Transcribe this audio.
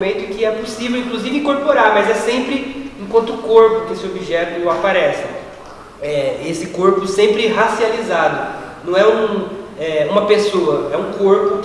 momento que é possível, inclusive, incorporar, mas é sempre enquanto corpo que esse objeto aparece. É, esse corpo sempre racializado. Não é, um, é uma pessoa, é um corpo